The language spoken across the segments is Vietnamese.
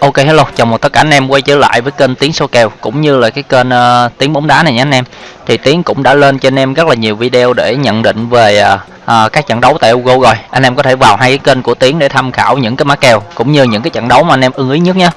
Ok hello, chào mừng tất cả anh em quay trở lại với kênh tiếng số kèo cũng như là cái kênh uh, Tiếng bóng đá này nhé anh em. Thì Tiến cũng đã lên cho anh em rất là nhiều video để nhận định về uh, uh, các trận đấu tại Ugo rồi. Anh em có thể vào hai cái kênh của Tiến để tham khảo những cái mã kèo cũng như những cái trận đấu mà anh em ưng ý nhất nhé.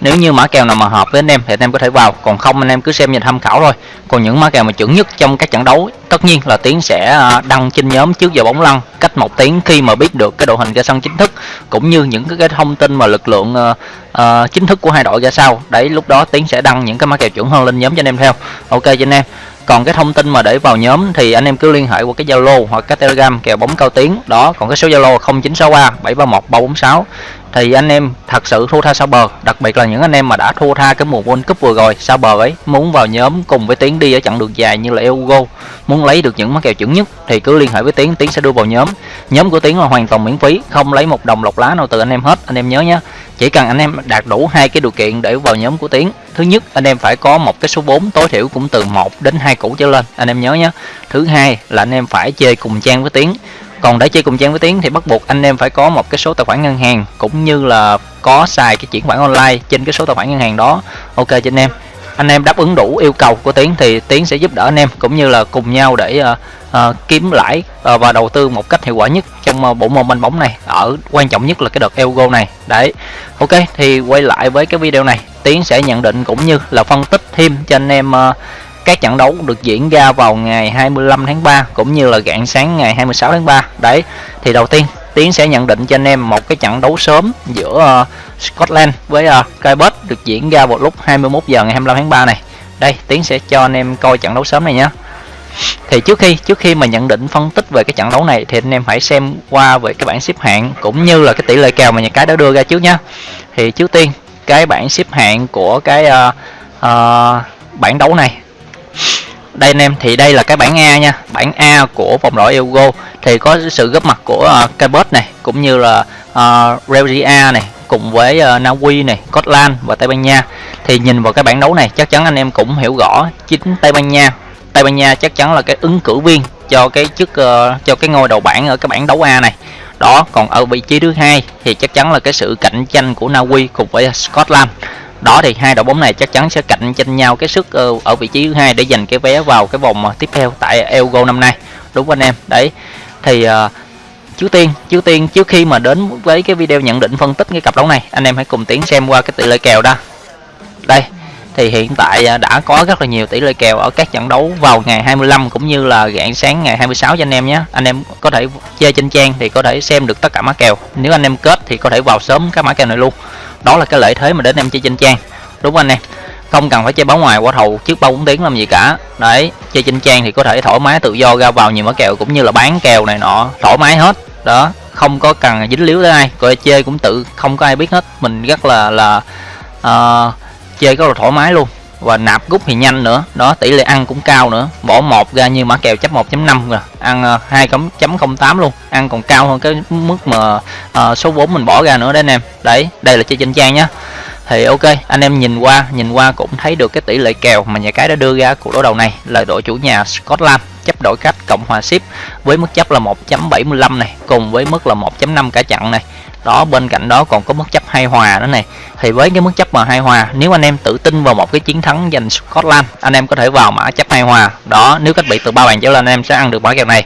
Nếu như mã kèo nào mà hợp với anh em thì anh em có thể vào, còn không anh em cứ xem và tham khảo thôi. Còn những mã kèo mà chuẩn nhất trong các trận đấu tất nhiên là Tiến sẽ ờ, đăng trên nhóm trước giờ bóng lăn cách một tiếng khi mà biết được cái đội hình ra sân chính thức cũng như những cái, cái thông tin mà lực lượng uh, uh, chính thức của hai đội ra sao đấy lúc đó tiến sẽ đăng những cái mã kèo chuẩn hơn lên nhóm cho anh em theo ok cho anh em còn cái thông tin mà để vào nhóm thì anh em cứ liên hệ qua cái zalo hoặc cái telegram kèo bóng cao tiếng. Đó, còn cái số zalo 0963 731 346 thì anh em thật sự thua tha sao bờ đặc biệt là những anh em mà đã thua tha cái mùa World Cup vừa rồi sao bờ ấy muốn vào nhóm cùng với Tiến đi ở chặng đường dài như là Eugo muốn lấy được những mắc kèo chuẩn nhất thì cứ liên hệ với Tiến Tiến sẽ đưa vào nhóm. Nhóm của Tiến là hoàn toàn miễn phí, không lấy một đồng lọc lá nào từ anh em hết. Anh em nhớ nhé chỉ cần anh em đạt đủ hai cái điều kiện để vào nhóm của Tiến. Thứ nhất anh em phải có một cái số 4 tối thiểu cũng từ 1 đến 2 củ trở lên. Anh em nhớ nhé. Thứ hai là anh em phải chơi cùng trang với Tiến. Còn để chơi cùng trang với tiến thì bắt buộc anh em phải có một cái số tài khoản ngân hàng cũng như là có xài cái chuyển khoản online trên cái số tài khoản ngân hàng đó. Ok cho anh em. Anh em đáp ứng đủ yêu cầu của tiến thì tiến sẽ giúp đỡ anh em cũng như là cùng nhau để uh, uh, kiếm lãi uh, và đầu tư một cách hiệu quả nhất trong uh, bộ môn banh bóng này. Ở quan trọng nhất là cái đợt Elgo này. Đấy. Ok thì quay lại với cái video này. Tiến sẽ nhận định cũng như là phân tích thêm cho anh em uh, các trận đấu được diễn ra vào ngày 25 tháng 3 cũng như là rạng sáng ngày 26 tháng 3 đấy. Thì đầu tiên Tiến sẽ nhận định cho anh em một cái trận đấu sớm giữa uh, Scotland với uh, Quebec được diễn ra vào lúc 21 giờ ngày 25 tháng 3 này. Đây Tiến sẽ cho anh em coi trận đấu sớm này nhé thì trước khi trước khi mà nhận định phân tích về cái trận đấu này thì anh em phải xem qua về cái bảng xếp hạng cũng như là cái tỷ lệ kèo mà nhà cái đã đưa ra trước nhá. Thì trước tiên cái bảng xếp hạng của cái uh, uh, bảng đấu này. Đây anh em thì đây là cái bảng A nha. Bảng A của vòng loại Euro. Thì có sự góp mặt của uh, Cabot này cũng như là uh, Belgia này cùng với uh, Na Uy này Scotland và Tây Ban Nha. Thì nhìn vào cái bảng đấu này chắc chắn anh em cũng hiểu rõ chính Tây Ban Nha Tây Ban Nha chắc chắn là cái ứng cử viên cho cái chức uh, cho cái ngôi đầu bảng ở cái bảng đấu A này. Đó còn ở vị trí thứ hai thì chắc chắn là cái sự cạnh tranh của Na Uy cùng với Scotland. Đó thì hai đội bóng này chắc chắn sẽ cạnh tranh nhau cái sức uh, ở vị trí thứ hai để giành cái vé vào cái vòng ờ, tiếp theo tại Euro năm nay. Đúng không anh em? Đấy. Thì uh, trước tiên trước tiên trước khi mà đến với cái video nhận định phân tích cái cặp đấu này anh em hãy cùng tiến xem qua cái tỷ lệ kèo đó đây thì hiện tại à, đã có rất là nhiều tỷ lệ kèo ở các trận đấu vào ngày 25 cũng như là rạng sáng ngày 26 cho anh em nhé. Anh em có thể chơi trên trang thì có thể xem được tất cả mã kèo. Nếu anh em kết thì có thể vào sớm các mã kèo này luôn. Đó là cái lợi thế mà đến em chơi trên trang. Đúng không anh em? Không cần phải chơi báo ngoài qua thầu trước ba bốn tiếng làm gì cả. Đấy chơi trên trang thì có thể thoải mái tự do ra vào nhiều mã kèo cũng như là bán kèo này nọ thoải mái hết. Đó không có cần dính líu tới ai. Coi chơi cũng tự không có ai biết hết. Mình rất là là uh, chơi rất là thoải mái luôn. Và nạp rút thì nhanh nữa. Đó tỷ lệ ăn cũng cao nữa. Bỏ một ra như mã kèo chấp 1.5 rồi ăn à, 2.08 luôn. Ăn còn cao hơn cái mức mà uh, số 4 mình bỏ ra nữa đấy anh em. Đấy đây là chơi trên trang nhá. Thì ok anh em nhìn qua nhìn qua cũng thấy được cái tỷ lệ kèo mà nhà cái đã đưa ra cuộc đối đầu này là đội chủ nhà Scotland chấp đổi cách cộng hòa ship với mức chấp là 1.75 này cùng với mức là 1.5 cả chặn này đó bên cạnh đó còn có mức chấp hai hòa nữa này. Thì với cái mức chấp mà hai hòa nếu anh em tự tin vào một cái chiến thắng giành Scotland anh em có thể vào mã chấp hai hòa. Đó nếu cách biệt từ ba bàn trở lên anh em sẽ ăn được mã kèo này.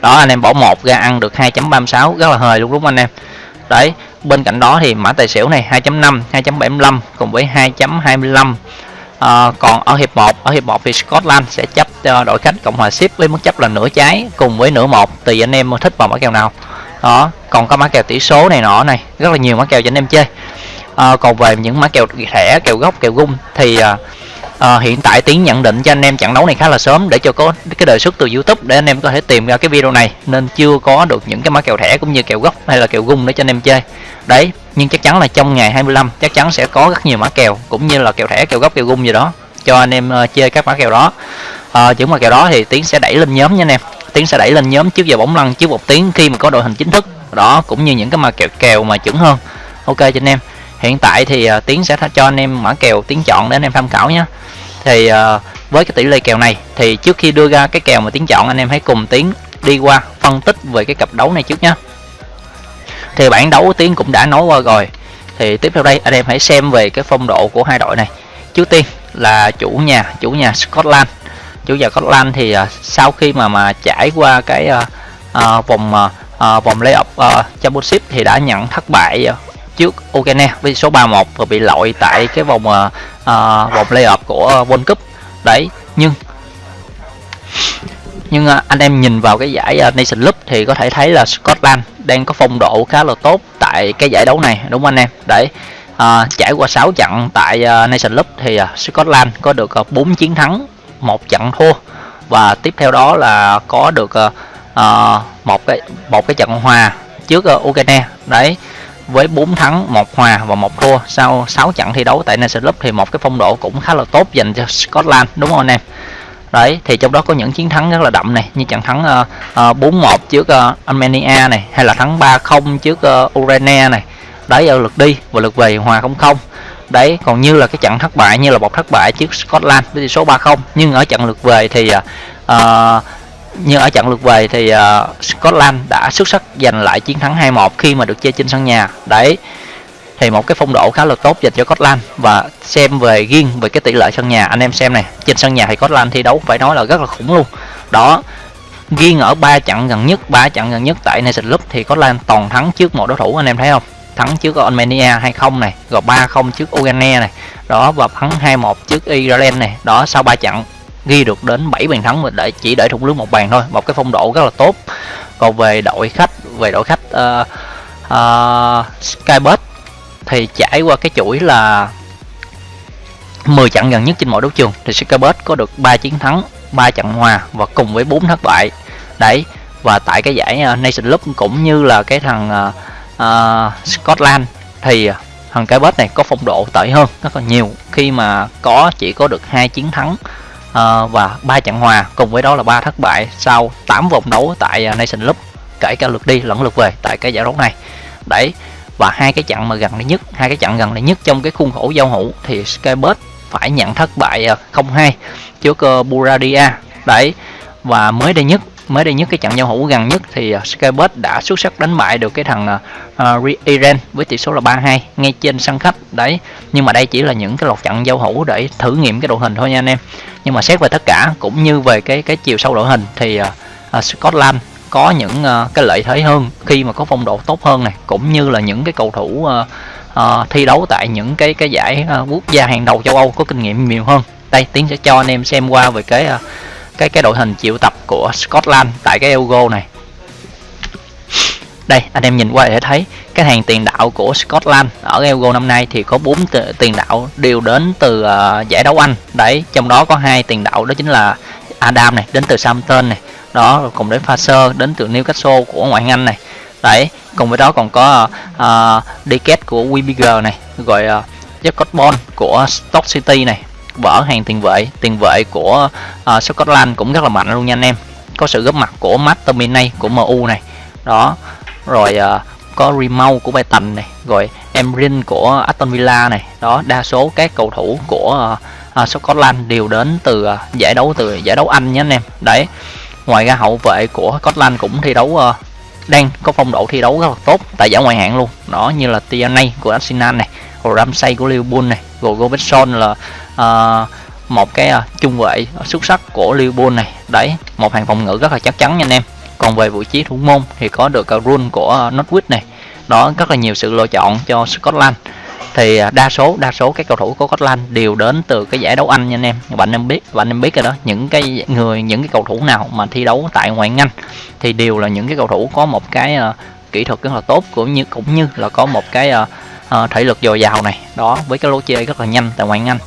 Đó anh em bỏ một ra ăn được 2.36 rất là hời luôn đúng không anh em? Đấy bên cạnh đó thì mã tài xỉu này 2.5 2.75 cùng với 2.25 À, ờ, còn ở hiệp 1 ở hiệp 1 thì Scotland sẽ chấp cho đội khách Cộng hòa ship với mức chấp là nửa trái cùng với nửa một. Tùy anh em thích vào mã kèo nào đó còn có mã kèo tỷ số này nọ này rất là nhiều mã kèo cho anh em chơi. À, còn về những mã kèo thẻ kèo gốc kèo gung thì à, à, hiện tại tiến nhận định cho anh em trận đấu này khá là sớm để cho có cái đề xuất từ youtube để anh em có thể tìm ra cái video này nên chưa có được những cái mã kèo thẻ cũng như kèo gốc hay là kèo gung để cho anh em chơi. Đấy nhưng chắc chắn là trong ngày 25 chắc chắn sẽ có rất nhiều mã kèo cũng như là kèo thẻ kèo gốc kèo gung gì đó cho anh em uh, chơi các mã kèo đó. Uh, những mã kèo đó thì tiến sẽ đẩy lên nhóm nha anh em tiến sẽ đẩy lên nhóm trước giờ bóng lăn trước một tiếng khi mà có đội hình chính thức. Đó cũng như những cái mà kèo kèo mà chuẩn hơn. Ok cho anh em. Hiện tại thì uh, tiến sẽ cho anh em mã kèo tiến chọn để anh em tham khảo nhé. Thì uh, với cái tỷ lệ kèo này thì trước khi đưa ra cái kèo mà tiến chọn anh em hãy cùng tiến đi qua phân tích về cái cặp đấu này trước nhé. Thì bản đấu tiến cũng đã nói qua rồi. Thì tiếp theo đây anh em hãy xem về cái phong độ của hai đội này. Trước tiên là chủ nhà chủ nhà Scotland chủ nhà Scotland thì uh, sau khi mà mà trải qua cái uh, uh, vòng uh, vòng playoff uh, championship thì đã nhận thất bại uh, trước Ukraine với số 31 và bị loại tại cái vòng uh, vòng playoff của World Cup. Đấy nhưng nhưng uh, anh em nhìn vào cái giải uh, Nation Cup thì có thể thấy là Scotland đang có phong độ khá là tốt tại cái giải đấu này đúng không anh em? Đấy uh, trải qua 6 trận tại uh, Nation Cup thì uh, Scotland có được uh, 4 chiến thắng một trận thua. Và tiếp theo đó là có được uh, một cái một cái trận hòa trước uh, Ukraine. Đấy với 4 thắng một hòa và một thua. Sau 6 trận thi đấu tại Nation League thì một cái phong độ cũng khá là tốt dành cho Scotland đúng không anh em? Đấy thì trong đó có những chiến thắng rất là đậm này như trận thắng uh, uh, 4-1 trước uh, Armenia này hay là thắng 3-0 trước uh, Ukraine này. Đấy ở lượt đi và lượt về hòa 0-0 đấy còn như là cái trận thất bại như là một thất bại trước Scotland với tỷ số 3-0 nhưng ở trận lượt về thì à, à, uh, như ở trận lượt về thì uh, Scotland đã xuất sắc giành lại chiến thắng 2-1 khi mà được chơi trên sân nhà. Đấy thì một cái phong độ khá là tốt dành cho Scotland. Và xem về riêng về cái tỷ lệ sân nhà anh em xem này trên sân nhà thì Scotland thi đấu phải nói là rất là khủng luôn. Đó riêng ở ba trận gần nhất ba trận gần nhất tại Nation Cup thì Scotland toàn thắng trước một đối thủ anh em thấy không? Thắng trước Armenia 2-0 này rồi 3-0 trước Ukraine này đó và thắng 2-1 trước Ireland này đó sau 3 trận ghi được đến 7 bàn thắng để chỉ để thủng lưới một bàn thôi một cái phong độ rất là tốt. Còn về đội khách về đội khách ờ, ờ, uh, uh, Skybet thì trải qua cái chuỗi là 10 trận gần nhất trên mọi đấu trường thì Skybet có được 3 chiến thắng 3 trận hòa và cùng với 4 thất bại. Đấy và tại cái giải ờ, Nation Cup cũng như là cái thằng uh, uh, Scotland thì ờ, thằng cái bết này có phong độ tệ hơn rất là nhiều. Khi mà có chỉ có được hai chiến thắng uh, và ba trận hòa cùng với đó là ba thất bại sau 8 vòng đấu tại uh, Nation Cup kể cả lượt đi lẫn lượt về tại cái giải đấu này. Đấy và hai cái trận mà gần đây nhất hai cái trận gần đây nhất trong cái khuôn khổ giao hữu thì Skybird phải nhận thất bại 0-2 trước uh, Buradia đấy và mới đây nhất mới đây nhất cái trận giao hữu gần nhất thì uh, đã xuất sắc đánh bại được cái thằng à, à, uh, Iran với tỷ số là 3-2 ngay trên sân khách. Đấy nhưng mà đây chỉ là những cái lọt trận giao hữu để thử nghiệm cái đội hình thôi nha anh em. Nhưng mà xét về tất cả cũng như về cái cái chiều sâu đội hình thì uh, uh, Scotland có những uh, cái lợi thế hơn khi mà có phong độ tốt hơn này cũng như là những cái cầu thủ uh, uh, thi đấu tại những cái cái giải uh, quốc gia hàng đầu châu Âu có kinh nghiệm nhiều hơn. Đây tiến sẽ cho anh em xem qua về cái uh, cái cái đội hình triệu tập của Scotland tại cái Euro này. Đây anh em nhìn qua để thấy cái hàng tiền đạo của Scotland ở Euro năm nay thì có bốn tiền đạo đều đến từ uh, giải đấu Anh. Đấy trong đó có hai tiền đạo đó chính là Adam này đến từ Southampton này. Đó cùng đến Fraser đến từ Newcastle của ngoại Anh này. Đấy cùng với đó còn có ờ, uh, Deket của Wimbledon này rồi ờ, uh, Jacob Bond của Stoke City này vỡ hàng tiền vệ tiền vệ của uh, Scotland cũng rất là mạnh luôn nha anh em. Có sự góp mặt của Matt Terminay của MU này. Đó rồi uh, có Rimau của Brighton này rồi Emrin của Aston Villa này. Đó đa số các cầu thủ của uh, uh, Scotland đều đến từ uh, giải đấu từ giải đấu Anh nhé anh em. Đấy ngoài ra hậu vệ của Scotland cũng thi đấu uh, đang có phong độ thi đấu rất là tốt tại giải ngoại hạng luôn. Đó như là Tierney của Arsenal này rồi Ramsey của Liverpool này rồi Robertson là uh, một cái uh, trung vệ xuất sắc của Liverpool này. Đấy một hàng phòng ngự rất là chắc chắn nha anh em. Còn về vị trí thủ môn thì có được ờ, uh, Rune của uh, Norwich này. Đó rất là nhiều sự lựa chọn cho Scotland. Thì đa số đa số các cầu thủ của Scotland đều đến từ cái giải đấu Anh nha anh em. Bạn em biết bạn em biết rồi đó. Những cái người những cái cầu thủ nào mà thi đấu tại ngoại Anh thì đều là những cái cầu thủ có một cái uh, kỹ thuật rất là tốt cũng như cũng như là có một cái uh, uh, thể lực dồi dào này. Đó với cái lối chơi rất là nhanh tại ngoại Anh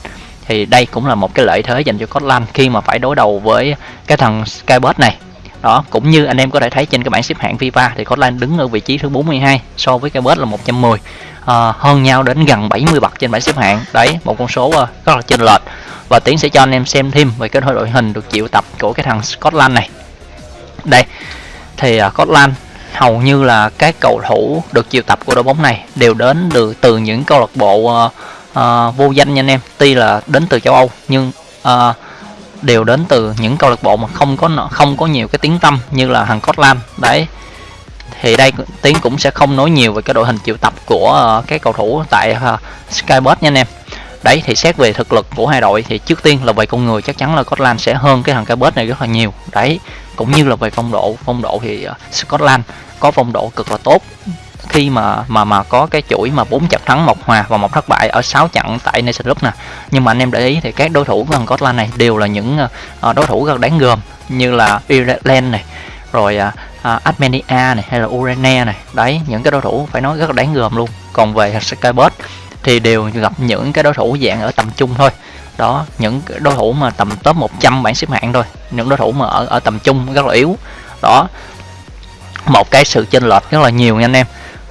thì đây cũng là một cái lợi thế dành cho Scotland khi mà phải đối đầu với cái thằng Skybird này. Đó cũng như anh em có thể thấy trên cái bảng xếp hạng FIFA thì Scotland đứng ở vị trí thứ 42 so với Skybird là 110 à, ờ, hơn nhau đến gần 70 bậc trên bảng xếp hạng. Đấy một con số ờ, rất là chênh lệch. Và tiến sẽ cho anh em xem thêm về cái đội hình được triệu tập của cái thằng Scotland này. Đây thì uh, Scotland hầu như là các cầu thủ được triệu tập của đội bóng này đều đến được từ những câu lạc bộ uh, uh, vô danh nha anh em. Tuy là đến từ châu Âu nhưng uh, đều đến từ những câu lạc bộ mà không có không có nhiều cái tiếng tâm như là thằng Scotland đấy thì đây tiếng cũng sẽ không nói nhiều về cái đội hình triệu tập của à, uh, các cầu thủ tại uh, skybus nha anh em. Đấy thì xét về thực lực của hai đội thì trước tiên là về con người chắc chắn là Scotland sẽ hơn cái thằng Skybus này rất là nhiều. Đấy cũng như là về phong độ phong độ thì uh, Scotland có phong độ cực là tốt khi mà mà mà có cái chuỗi mà bốn trận thắng một hòa và một thất bại ở 6 trận tại Nation Cup nè. Nhưng mà anh em để ý thì các đối thủ của Scotland này đều là những uh, đối thủ rất đáng gờm như là Ireland này rồi uh, uh, Armenia này hay là Ukraine này. Đấy những cái đối thủ phải nói rất là đáng gờm luôn. Còn về Skybus thì đều gặp những cái đối thủ dạng ở tầm trung thôi. Đó những đối thủ mà tầm top 100 bảng xếp hạng thôi. Những đối thủ mà ở ở tầm trung rất là yếu. Đó một cái sự chênh lệch rất là nhiều nha anh em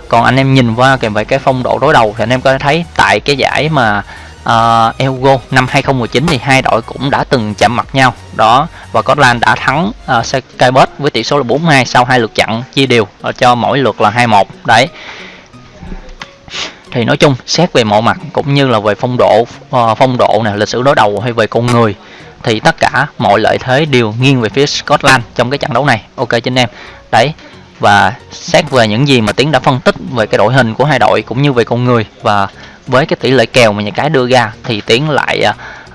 còn anh em nhìn qua kèm về cái phong độ đối đầu thì anh em có thể thấy tại cái giải mà ờ, uh, Elgo năm 2019 thì hai đội cũng đã từng chạm mặt nhau. Đó và Scotland đã thắng ờ, uh, Skybus với tỷ số là 4-2 sau hai lượt chặn chia đều ờ, cho mỗi lượt là 2-1 đấy. Thì nói chung xét về mọi mặt cũng như là về phong độ uh, phong độ nè lịch sử đối đầu hay về con người thì tất cả mọi lợi thế đều nghiêng về phía Scotland trong cái trận đấu này. Ok cho anh em. Đấy và xét về những gì mà tiến đã phân tích về cái đội hình của hai đội cũng như về con người và với cái tỷ lệ kèo mà nhà cái đưa ra thì tiến lại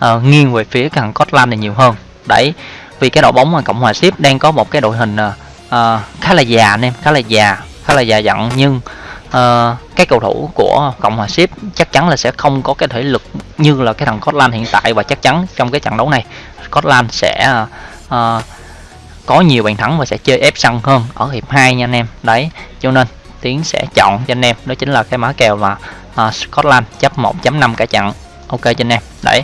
uh, nghiêng về phía thằng Scotland này nhiều hơn. Đấy vì cái đội bóng mà cộng hòa ship đang có một cái đội hình uh, khá là già anh em khá là già khá là già dặn. Nhưng uh, cái cầu thủ của cộng hòa ship chắc chắn là sẽ không có cái thể lực như là cái thằng Scotland hiện tại. Và chắc chắn trong cái trận đấu này Scotland sẽ uh, có nhiều bàn thắng và sẽ chơi ép sân hơn ở hiệp 2 nha anh em. Đấy cho nên tiến sẽ chọn cho anh em đó chính là cái mã kèo mà uh, Scotland chấp 1.5 cả trận. Ok cho anh em. Đấy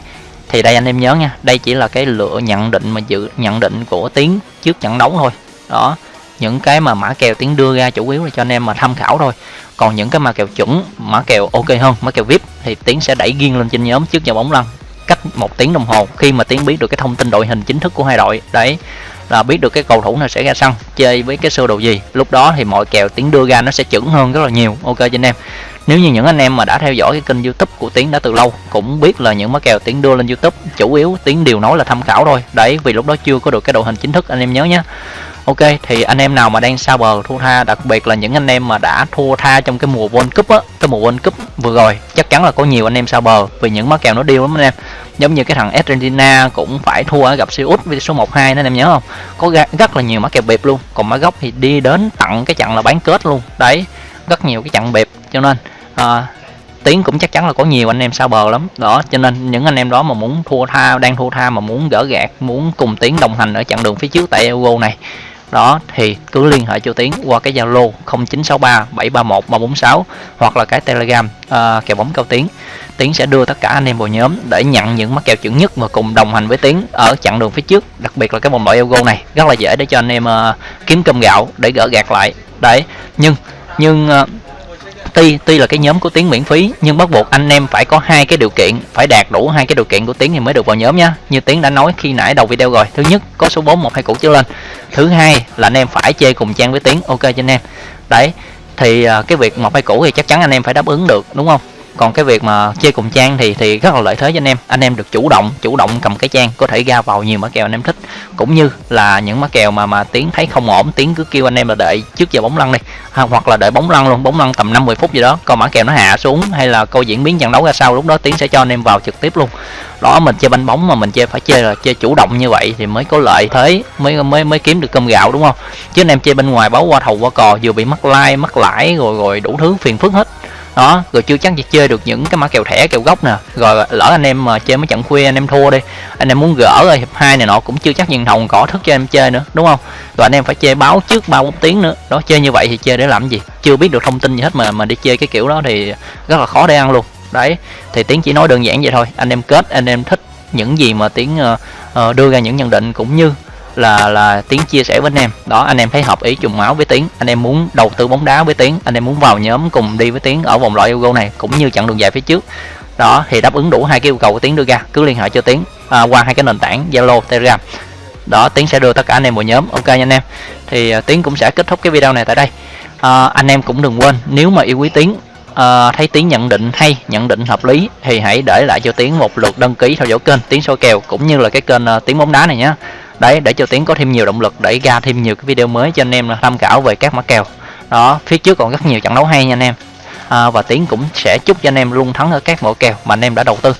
thì đây anh em nhớ nha đây chỉ là cái lựa nhận định mà dự nhận định của tiến trước trận đấu thôi. Đó những cái mà mã kèo tiến đưa ra chủ yếu là cho anh em mà tham khảo thôi. Còn những cái mã kèo chuẩn mã kèo ok hơn mã kèo vip thì tiến sẽ đẩy riêng lên trên nhóm trước giờ bóng lăn cách một tiếng đồng hồ khi mà tiến biết được cái thông tin đội hình chính thức của hai đội. Đấy là biết được cái cầu thủ nào sẽ ra sân, chơi với cái sơ đồ gì. Lúc đó thì mọi kèo tiến đưa ra nó sẽ chuẩn hơn rất là nhiều. Ok cho anh em. Nếu như những anh em mà đã theo dõi cái kênh youtube của tiến đã từ lâu, cũng biết là những mã kèo tiến đưa lên youtube, chủ yếu tiến đều nói là tham khảo thôi. Đấy, vì lúc đó chưa có được cái đội hình chính thức, anh em nhớ nhé Ok thì anh em nào mà đang xa bờ thua tha đặc biệt là những anh em mà đã thua tha trong cái mùa World Cup á cái mùa World Cup vừa rồi chắc chắn là có nhiều anh em xa bờ vì những mắc kèo nó điêu lắm anh em. Giống như cái thằng Argentina cũng phải thua ở gặp siêu út với số 12 nên anh em nhớ không? Có rất là nhiều mắc kèo bịp luôn còn má gốc thì đi đến tặng cái trận là bán kết luôn. Đấy rất nhiều cái trận bịp cho nên à, tiếng cũng chắc chắn là có nhiều anh em sao bờ lắm. Đó cho nên những anh em đó mà muốn thua tha đang thua tha mà muốn gỡ gạt muốn cùng tiếng đồng hành ở chặng đường phía trước tại Euro này đó thì cứ liên hệ cho tiến qua cái zalo 0963 731 346 hoặc là cái telegram uh, kèo bóng cao tiến. Tiến sẽ đưa tất cả anh em vào nhóm để nhận những mắc kèo chuẩn nhất và cùng đồng hành với tiến ở chặng đường phía trước đặc biệt là cái vòng loại Euro này. Rất là dễ để cho anh em uh, kiếm cơm gạo để gỡ gạt lại. Đấy nhưng nhưng uh, tuy tuy là cái nhóm của tiếng miễn phí, nhưng bắt buộc anh em phải có hai cái điều kiện, phải đạt đủ hai cái điều kiện của tiếng thì mới được vào nhóm nhá như tiếng đã nói khi nãy đầu video rồi, thứ nhất, có số 4 một hai cũ trở lên. Thứ hai là anh em phải chơi cùng trang với tiếng ok cho anh em. Đấy, thì à, cái việc một hai cũ thì chắc chắn anh em phải đáp ứng được, đúng không? Còn cái việc mà chơi cùng trang thì thì rất là lợi thế cho anh em. Anh em được chủ động chủ động cầm cái trang có thể ra vào nhiều mã kèo anh em thích. Cũng như là những mã kèo mà mà tiến thấy không ổn tiến cứ kêu anh em là đợi trước giờ bóng lăn đi. Ha, hoặc là đợi bóng lăn luôn bóng lăn tầm 50 phút gì đó còn mã kèo nó hạ xuống hay là câu diễn biến trận đấu ra sao lúc đó tiến sẽ cho anh em vào trực tiếp luôn. Đó mình chơi banh bóng mà mình chơi phải chơi là chơi chủ động như vậy thì mới có lợi thế mới mới mới kiếm được cơm gạo đúng không? Chứ anh em chơi bên ngoài báo qua thầu qua cò vừa bị mất like mất lãi rồi rồi đủ thứ phiền phức hết đó rồi chưa chắc gì chơi được những cái mã kèo thẻ kèo gốc nè. Rồi lỡ anh em mà chơi mấy trận khuya anh em thua đi. Anh em muốn gỡ rồi hiệp hai này nọ cũng chưa chắc nhìn hồng cỏ thức cho em chơi nữa đúng không? Rồi anh em phải chơi báo trước ba bốn tiếng nữa. Đó chơi như vậy thì chơi để làm gì? Chưa biết được thông tin gì hết mà mà đi chơi cái kiểu đó thì rất là khó để ăn luôn. Đấy thì tiến chỉ nói đơn giản vậy thôi. Anh em kết anh em thích những gì mà tiến uh, ờ, ờ, đưa ra những nhận định cũng như là là tiến chia sẻ với anh em. Đó anh em thấy hợp ý trùng máu với tiến anh em muốn đầu tư bóng đá với tiến anh em muốn vào nhóm cùng đi với tiến ở vòng loại Euro này cũng như chặng đường dài phía trước. Đó thì đáp ứng đủ hai cái yêu cầu của tiến đưa ra. Cứ liên hệ cho tiến à, qua hai cái nền tảng zalo telegram. Đó tiến sẽ đưa tất cả anh em vào nhóm. Ok nha anh em. Thì à, uh, tiến cũng sẽ kết thúc cái video này tại đây. À, anh em cũng đừng quên nếu mà yêu quý tiến uh, à, thấy tiến nhận định hay nhận định hợp lý thì hãy để lại cho tiến một lượt đăng ký theo dõi kênh tiến soi kèo cũng như là cái kênh à, uh, tiến bóng đá này nhé đấy để cho tiến có thêm nhiều động lực để ra thêm nhiều cái video mới cho anh em tham khảo về các mã kèo. Đó phía trước còn rất nhiều trận đấu hay nha anh em. À, và tiến cũng sẽ chúc cho anh em luôn thắng ở các mẫu kèo mà anh em đã đầu tư.